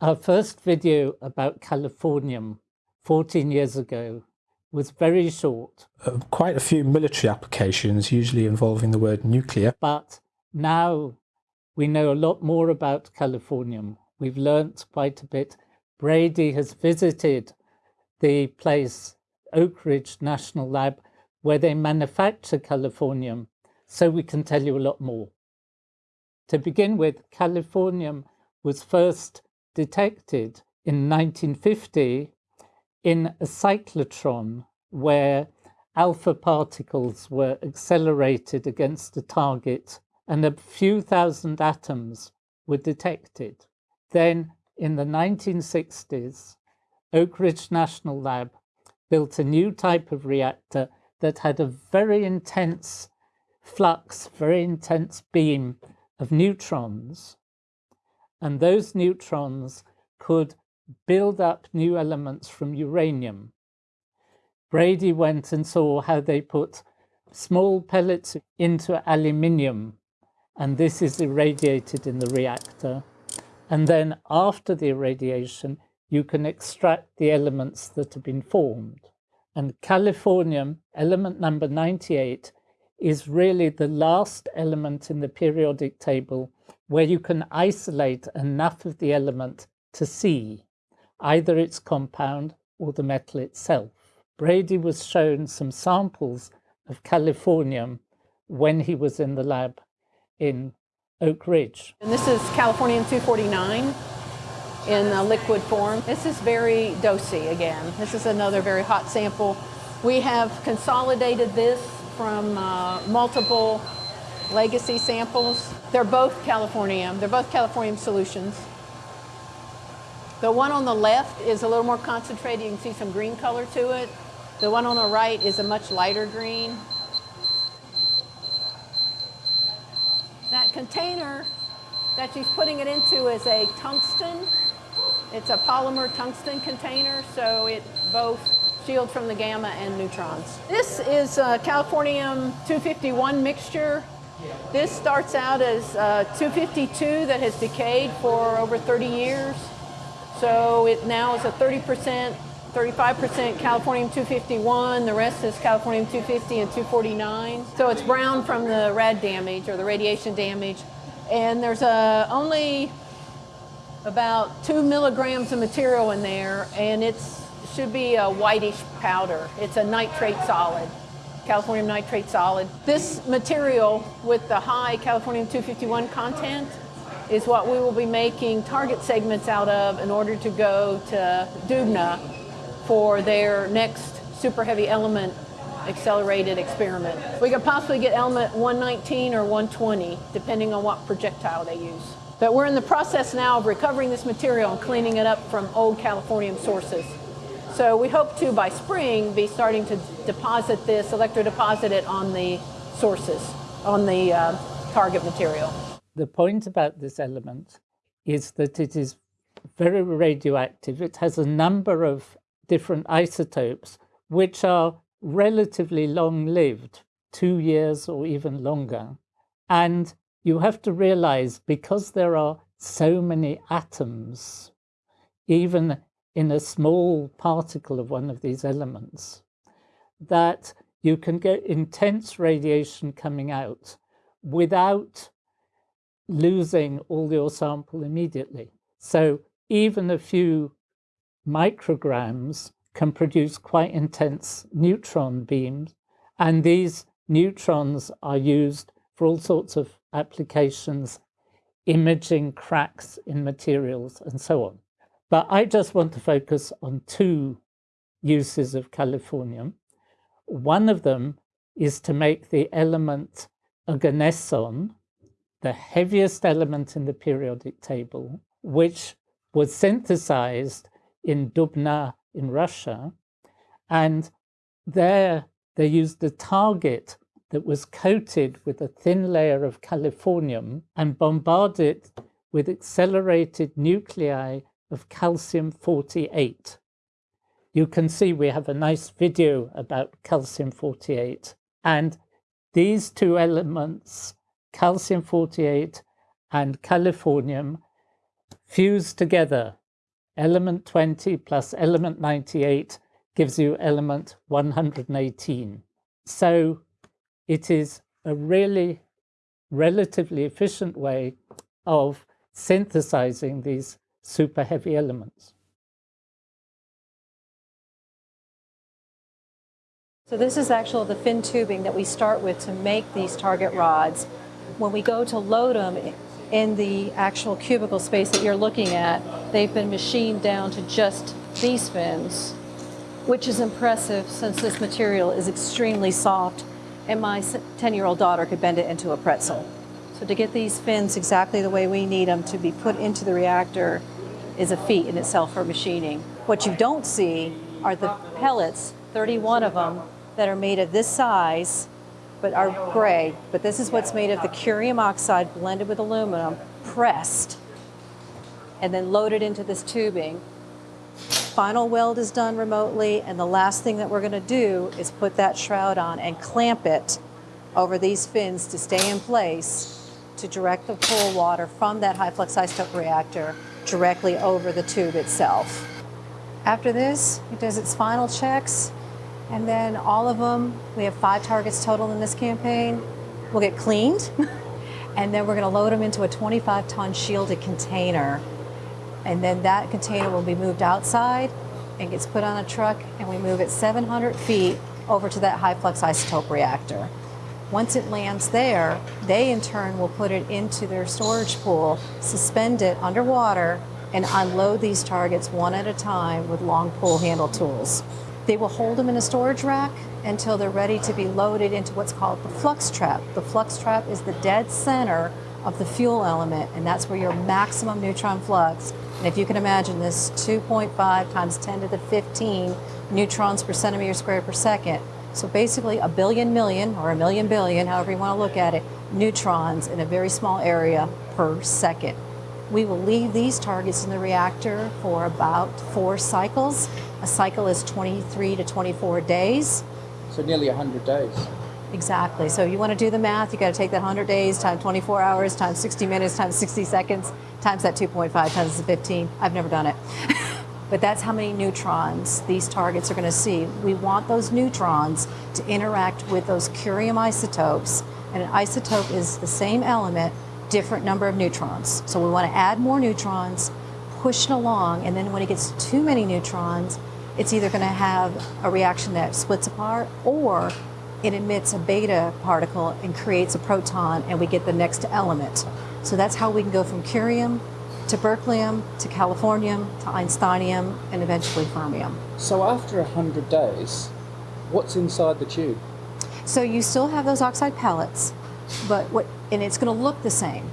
Our first video about californium 14 years ago was very short. Uh, quite a few military applications, usually involving the word nuclear. But now we know a lot more about californium. We've learnt quite a bit. Brady has visited the place, Oak Ridge National Lab, where they manufacture californium, so we can tell you a lot more. To begin with, californium was first detected in 1950 in a cyclotron where alpha particles were accelerated against a target and a few thousand atoms were detected. Then in the 1960s, Oak Ridge National Lab built a new type of reactor that had a very intense flux, very intense beam of neutrons. And those neutrons could build up new elements from uranium. Brady went and saw how they put small pellets into aluminium, and this is irradiated in the reactor. And then after the irradiation, you can extract the elements that have been formed. And californium, element number 98, is really the last element in the periodic table where you can isolate enough of the element to see either its compound or the metal itself. Brady was shown some samples of californium when he was in the lab in Oak Ridge. And this is californium-249 in a liquid form. This is very dosy again. This is another very hot sample. We have consolidated this from uh, multiple legacy samples. They're both californium. They're both californium solutions. The one on the left is a little more concentrated. You can see some green color to it. The one on the right is a much lighter green. That container that she's putting it into is a tungsten. It's a polymer tungsten container, so it both shields from the gamma and neutrons. This is a californium-251 mixture. This starts out as uh, 252 that has decayed for over 30 years. So it now is a 30%, 35% californium-251. The rest is californium-250 and 249. So it's brown from the rad damage or the radiation damage. And there's only about two milligrams of material in there, and it should be a whitish powder. It's a nitrate solid, californium nitrate solid. This material with the high californium-251 content is what we will be making target segments out of in order to go to Dubna for their next super heavy element accelerated experiment. We could possibly get element 119 or 120, depending on what projectile they use. But we're in the process now of recovering this material and cleaning it up from old californium sources. So we hope to, by spring, be starting to deposit this, electrodeposit it on the sources, on the uh, target material. The point about this element is that it is very radioactive. It has a number of different isotopes which are relatively long-lived, two years or even longer. And you have to realize because there are so many atoms, even in a small particle of one of these elements, that you can get intense radiation coming out without losing all your sample immediately. So even a few micrograms can produce quite intense neutron beams. And these neutrons are used for all sorts of applications, imaging cracks in materials and so on. But I just want to focus on two uses of californium. One of them is to make the element oganesson, the heaviest element in the periodic table, which was synthesized in Dubna in Russia. And there they used a target that was coated with a thin layer of californium and bombarded it with accelerated nuclei of calcium-48. You can see we have a nice video about calcium-48 and these two elements calcium-48 and californium fuse together element 20 plus element 98 gives you element 118. So it is a really relatively efficient way of synthesizing these super heavy elements. So this is actually the fin tubing that we start with to make these target rods. When we go to load them in the actual cubicle space that you're looking at, they've been machined down to just these fins, which is impressive since this material is extremely soft and my 10-year-old daughter could bend it into a pretzel. So to get these fins exactly the way we need them to be put into the reactor is a feat in itself for machining. What you don't see are the pellets, 31 of them, that are made of this size, but are gray. But this is what's made of the curium oxide blended with aluminum, pressed, and then loaded into this tubing. Final weld is done remotely, and the last thing that we're gonna do is put that shroud on and clamp it over these fins to stay in place to direct the pool water from that high flux isotope reactor directly over the tube itself. After this, it does its final checks and then all of them, we have five targets total in this campaign, will get cleaned. and then we're going to load them into a 25 ton shielded container. And then that container will be moved outside and gets put on a truck and we move it 700 feet over to that high flux isotope reactor. Once it lands there, they in turn will put it into their storage pool, suspend it underwater, and unload these targets one at a time with long pull handle tools. They will hold them in a storage rack until they're ready to be loaded into what's called the flux trap. The flux trap is the dead center of the fuel element, and that's where your maximum neutron flux. And if you can imagine this 2.5 times 10 to the 15 neutrons per centimeter squared per second. So basically a billion million or a million billion, however you want to look at it, neutrons in a very small area per second. We will leave these targets in the reactor for about four cycles a cycle is 23 to 24 days. So nearly 100 days. Exactly. So you want to do the math, you got to take that 100 days times 24 hours times 60 minutes times 60 seconds times that 2.5 times the 15. I've never done it. but that's how many neutrons these targets are going to see. We want those neutrons to interact with those curium isotopes. And an isotope is the same element, different number of neutrons. So we want to add more neutrons, push it along, and then when it gets too many neutrons, it's either going to have a reaction that splits apart or it emits a beta particle and creates a proton and we get the next element. So that's how we can go from curium to berkelium to californium to einsteinium and eventually fermium. So after 100 days, what's inside the tube? So you still have those oxide pellets, but what and it's going to look the same.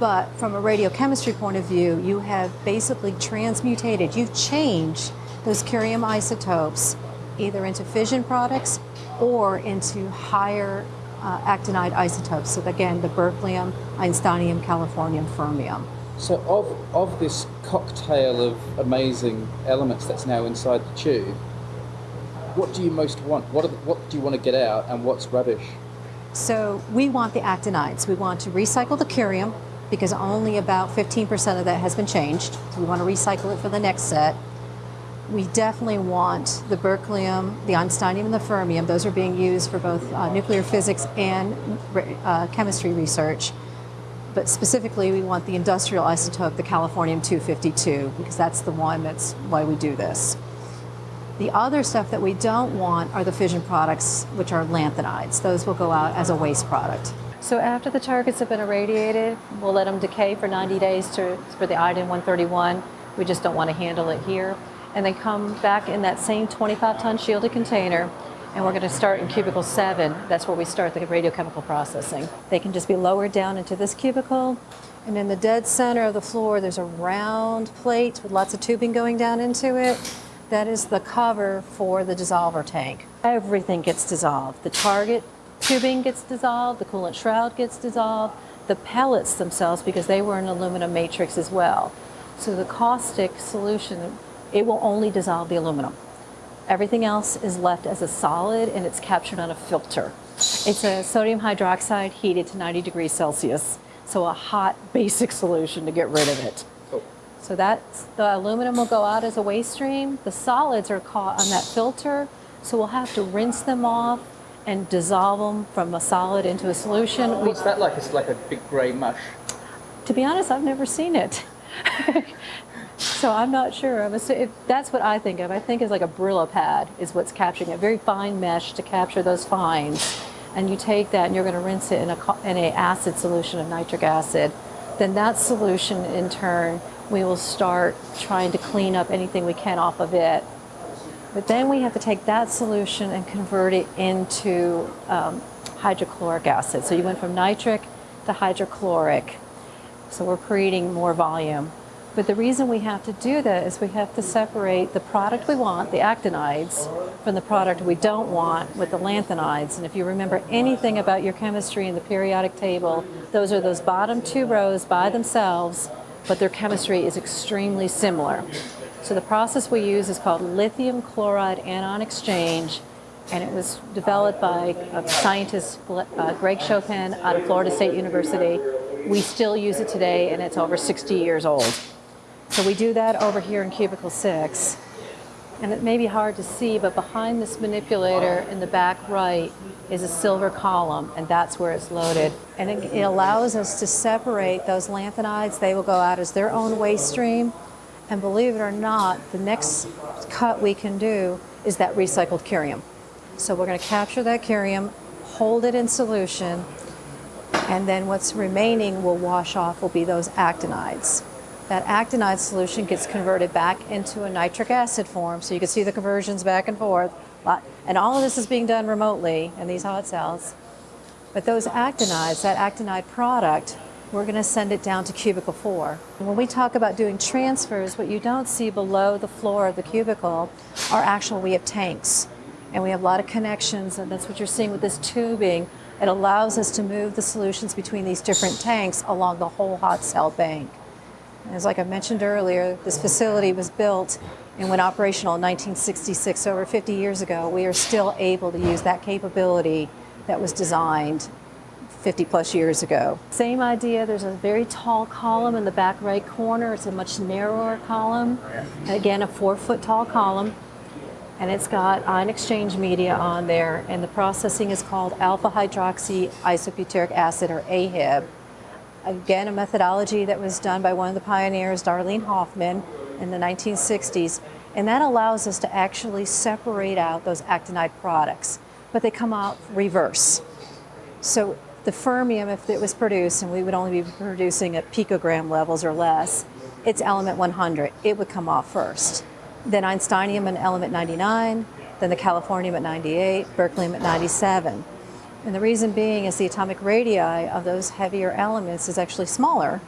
But from a radiochemistry point of view, you have basically transmutated, you've changed those curium isotopes either into fission products or into higher uh, actinide isotopes. So again, the berkelium, einsteinium, californium, fermium. So of, of this cocktail of amazing elements that's now inside the tube, what do you most want? What, what do you want to get out and what's rubbish? So we want the actinides. We want to recycle the curium because only about 15% of that has been changed. We want to recycle it for the next set we definitely want the berkelium, the einsteinium, and the fermium. Those are being used for both uh, nuclear physics and uh, chemistry research. But specifically, we want the industrial isotope, the californium-252, because that's the one that's why we do this. The other stuff that we don't want are the fission products, which are lanthanides. Those will go out as a waste product. So after the targets have been irradiated, we'll let them decay for 90 days to, for the iodine-131. We just don't want to handle it here and they come back in that same 25 ton shielded container and we're going to start in cubicle 7. That's where we start the radiochemical processing. They can just be lowered down into this cubicle and in the dead center of the floor there's a round plate with lots of tubing going down into it. That is the cover for the dissolver tank. Everything gets dissolved. The target tubing gets dissolved, the coolant shroud gets dissolved, the pellets themselves because they were an aluminum matrix as well. So the caustic solution it will only dissolve the aluminum. Everything else is left as a solid and it's captured on a filter. It's a sodium hydroxide heated to 90 degrees Celsius. So a hot basic solution to get rid of it. Oh. So that's, the aluminum will go out as a waste stream. The solids are caught on that filter, so we'll have to rinse them off and dissolve them from a solid into a solution. What's that like? It's like a big grey mush. to be honest, I've never seen it. so I'm not sure. I'm assu- if that's what I think of. I think it's like a Brillo pad is what's capturing it. Very fine mesh to capture those fines. And you take that and you're going to rinse it in a, in a acid solution of nitric acid. Then that solution in turn, we will start trying to clean up anything we can off of it. But then we have to take that solution and convert it into um, hydrochloric acid. So you went from nitric to hydrochloric. So we're creating more volume. But the reason we have to do that is we have to separate the product we want, the actinides, from the product we don't want with the lanthanides. And if you remember anything about your chemistry in the periodic table, those are those bottom two rows by themselves, but their chemistry is extremely similar. So the process we use is called lithium chloride anion exchange, and it was developed by a scientist, uh, Greg Choppin, out of Florida State University. We still use it today, and it's over 60 years old. So we do that over here in cubicle six. And it may be hard to see, but behind this manipulator in the back right is a silver column, and that's where it's loaded. And it, it allows us to separate those lanthanides. They will go out as their own waste stream. And believe it or not, the next cut we can do is that recycled curium. So we're going to capture that curium, hold it in solution, and then what's remaining will wash off will be those actinides. That actinide solution gets converted back into a nitric acid form, so you can see the conversions back and forth. And all of this is being done remotely in these hot cells. But those actinides, that actinide product, we're going to send it down to cubicle four. When we talk about doing transfers, what you don't see below the floor of the cubicle are actual, we have tanks. And we have a lot of connections, and that's what you're seeing with this tubing. It allows us to move the solutions between these different tanks along the whole hot cell bank. As like I mentioned earlier, this facility was built and went operational in 1966, so over 50 years ago. We are still able to use that capability that was designed 50 plus years ago. Same idea, there's a very tall column in the back right corner. It's a much narrower column. Again, a four foot tall column. And it's got ion exchange media on there, and the processing is called alpha hydroxy isobutyric acid, or AHIB again, a methodology that was done by one of the pioneers, Darlene Hoffman, in the 1960s. And that allows us to actually separate out those actinide products, but they come out reverse. So the fermium, if it was produced, and we would only be producing at picogram levels or less, it's element 100. It would come off first. Then Einsteinium and element 99, then the californium at 98, berkelium at 97. And the reason being is the atomic radii of those heavier elements is actually smaller.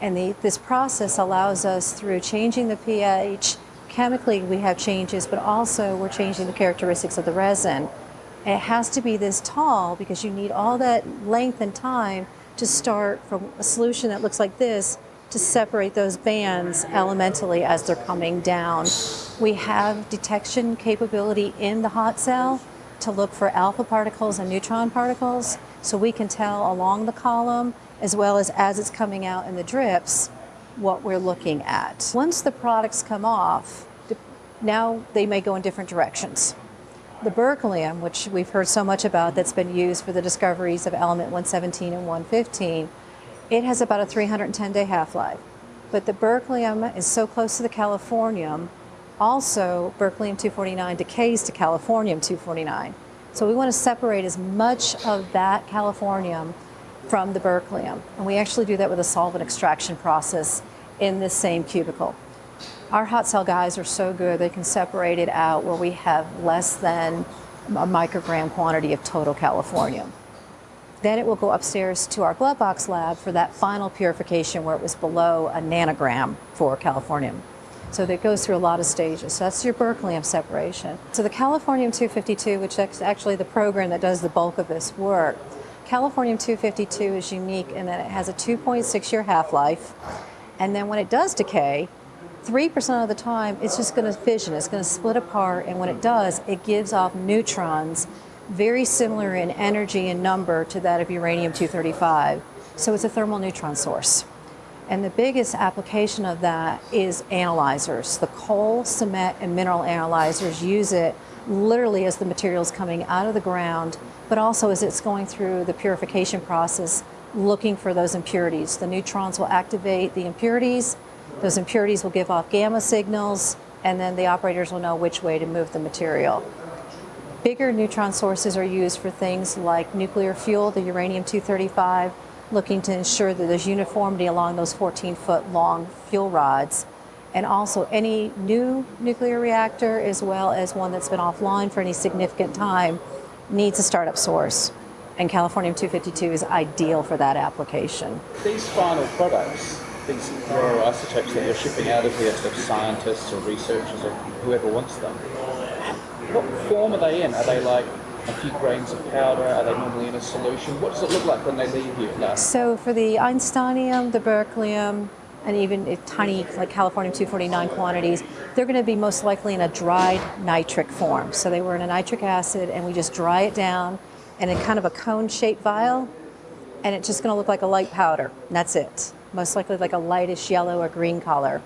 And the, this process allows us through changing the pH, chemically we have changes, but also we're changing the characteristics of the resin. It has to be this tall because you need all that length and time to start from a solution that looks like this to separate those bands elementally as they're coming down. We have detection capability in the hot cell to look for alpha particles and neutron particles so we can tell along the column as well as as it's coming out in the drips what we're looking at. Once the products come off, now they may go in different directions. The berkelium, which we've heard so much about that's been used for the discoveries of element 117 and 115, it has about a 310 day half-life. But the berkelium is so close to the californium also, berkelium-249 decays to californium-249. So we want to separate as much of that californium from the berkelium. And we actually do that with a solvent extraction process in this same cubicle. Our hot cell guys are so good, they can separate it out where we have less than a microgram quantity of total californium. Then it will go upstairs to our glove box lab for that final purification where it was below a nanogram for californium. So that goes through a lot of stages. So that's your berkelium separation. So the Californium-252, which is actually the program that does the bulk of this work, Californium-252 is unique in that it has a 2.6 year half-life. And then when it does decay, 3% of the time, it's just going to fission, it's going to split apart, and when it does, it gives off neutrons very similar in energy and number to that of uranium-235. So it's a thermal neutron source. And the biggest application of that is analyzers. The coal, cement, and mineral analyzers use it literally as the material is coming out of the ground, but also as it's going through the purification process, looking for those impurities. The neutrons will activate the impurities, those impurities will give off gamma signals, and then the operators will know which way to move the material. Bigger neutron sources are used for things like nuclear fuel, the uranium-235, looking to ensure that there's uniformity along those 14-foot long fuel rods. And also any new nuclear reactor, as well as one that's been offline for any significant time, needs a startup source. And Californium-252 is ideal for that application. These final products, these rare isotopes that you're shipping out of here to scientists or researchers or whoever wants them, what form are they in? Are they like a few grains of powder? Are they normally in a solution? What does it look like when they leave you? So for the Einsteinium, the berkelium, and even tiny like Californium-249 quantities, they're going to be most likely in a dried nitric form. So they were in a nitric acid and we just dry it down and in kind of a cone-shaped vial and it's just going to look like a light powder. And that's it. Most likely like a lightish yellow or green color.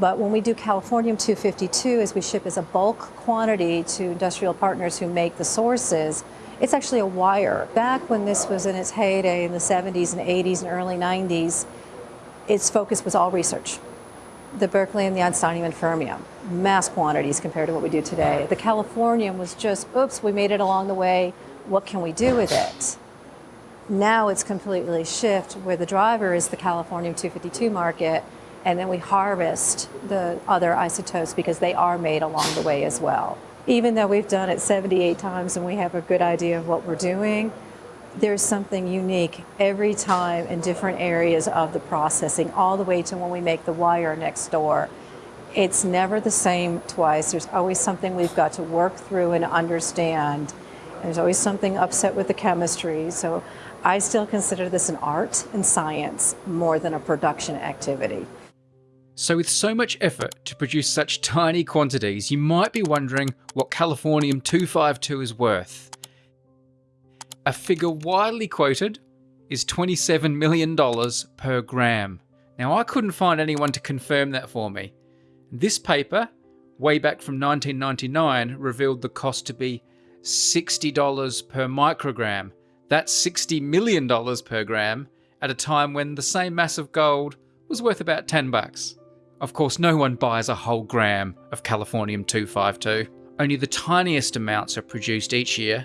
But when we do Californium-252, as we ship as a bulk quantity to industrial partners who make the sources, it's actually a wire. Back when this was in its heyday in the 70s and 80s and early 90s, its focus was all research. The Berkeley and the Einsteinium and fermium, mass quantities compared to what we do today. The Californium was just, oops, we made it along the way, what can we do with it? Now it's completely shift where the driver is the Californium 252 market and then we harvest the other isotopes because they are made along the way as well. Even though we've done it 78 times and we have a good idea of what we're doing, there's something unique every time in different areas of the processing, all the way to when we make the wire next door. It's never the same twice. There's always something we've got to work through and understand. There's always something upset with the chemistry. So I still consider this an art and science more than a production activity. So with so much effort to produce such tiny quantities, you might be wondering what Californium-252 is worth. A figure widely quoted is $27 million per gram. Now I couldn't find anyone to confirm that for me. This paper, way back from 1999, revealed the cost to be $60 per microgram. That's $60 million per gram at a time when the same mass of gold was worth about 10 bucks. Of course, no one buys a whole gram of Californium-252. Only the tiniest amounts are produced each year,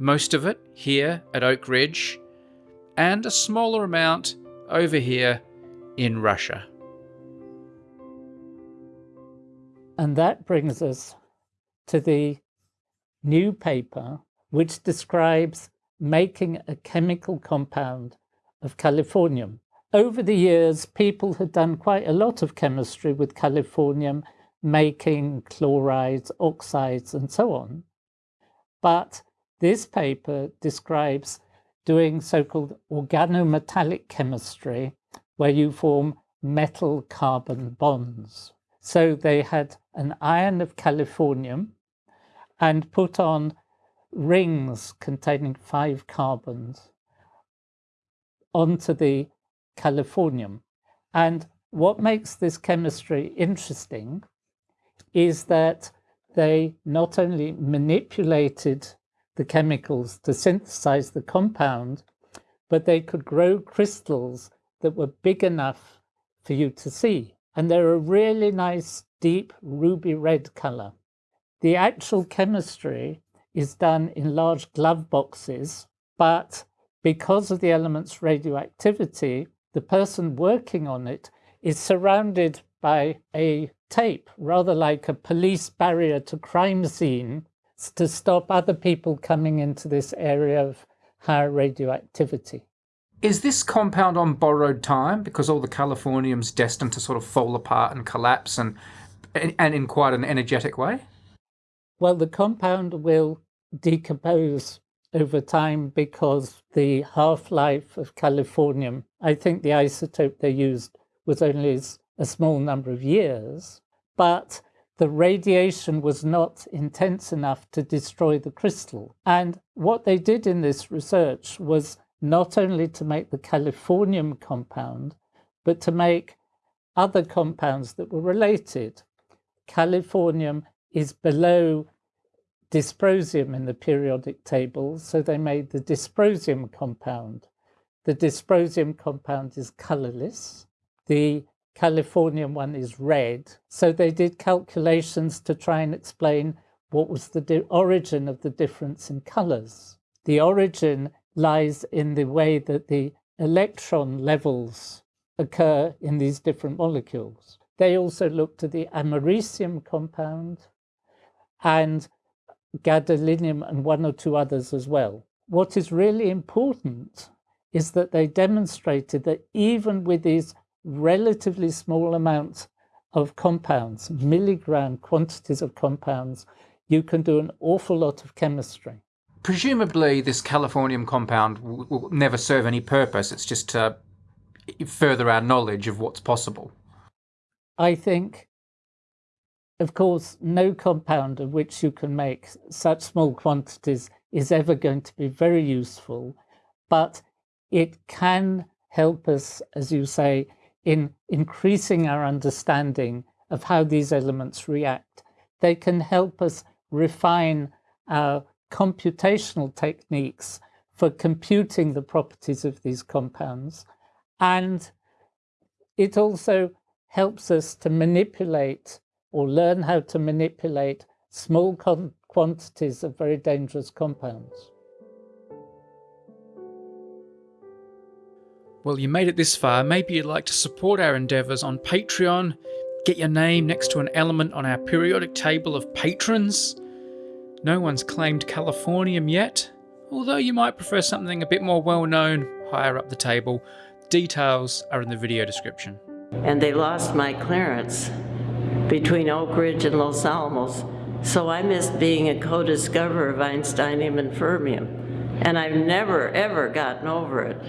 most of it here at Oak Ridge, and a smaller amount over here in Russia. And that brings us to the new paper, which describes making a chemical compound of californium. Over the years, people had done quite a lot of chemistry with californium, making chlorides, oxides, and so on. But this paper describes doing so-called organometallic chemistry, where you form metal-carbon bonds. So they had an ion of californium and put on rings containing five carbons onto the californium. And what makes this chemistry interesting is that they not only manipulated the chemicals to synthesize the compound, but they could grow crystals that were big enough for you to see. And they're a really nice, deep ruby red color. The actual chemistry is done in large glove boxes, but because of the element's radioactivity, the person working on it is surrounded by a tape, rather like a police barrier to crime scene, to stop other people coming into this area of higher radioactivity. Is this compound on borrowed time because all the californium's destined to sort of fall apart and collapse and and in quite an energetic way? Well, the compound will decompose over time because the half-life of californium, I think the isotope they used was only a small number of years, but the radiation was not intense enough to destroy the crystal. And what they did in this research was not only to make the californium compound, but to make other compounds that were related. Californium is below dysprosium in the periodic table, so they made the dysprosium compound. The dysprosium compound is colorless. The Californium one is red. So they did calculations to try and explain what was the origin of the difference in colors. The origin lies in the way that the electron levels occur in these different molecules. They also looked at the americium compound and gadolinium and one or two others as well. What is really important is that they demonstrated that even with these relatively small amounts of compounds, milligram quantities of compounds, you can do an awful lot of chemistry. Presumably, this californium compound will, will never serve any purpose. It's just to further our knowledge of what's possible. I think, of course, no compound of which you can make such small quantities is ever going to be very useful, but it can help us, as you say, in increasing our understanding of how these elements react. They can help us refine our computational techniques for computing the properties of these compounds. And it also helps us to manipulate or learn how to manipulate small quantities of very dangerous compounds. Well, you made it this far. Maybe you'd like to support our endeavours on Patreon, get your name next to an element on our periodic table of patrons. No one's claimed Californium yet, although you might prefer something a bit more well known higher up the table. Details are in the video description. And they lost my clearance between Oak Ridge and Los Alamos, so I missed being a co-discoverer of Einsteinium and fermium. And I've never, ever gotten over it.